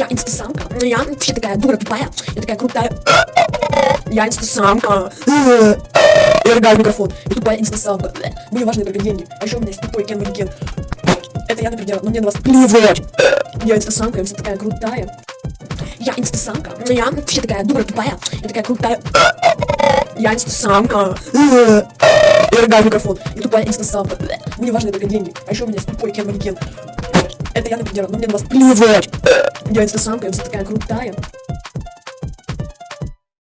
Я инстасамка. Я вообще такая дура тупая. Я такая крутая. Я инстасамка. Я рыгаю микрофон. Я тупая инстасамка. Мне важны только деньги. А еще у меня есть тупой Кен Манекен. Это я, например, но мне на вас плевать. Я инстасамка, я вся такая крутая. Я инстасамка. Я вообще такая дура тупая. Я такая крутая. Я инстасамка. Я рыгаю микрофон. Я тупая инстасамка. Мне важны только деньги. А еще у меня есть тупой Кен Манекен. Это я, например, но мне на вас плевать. Я инстасамка, я такая крутая.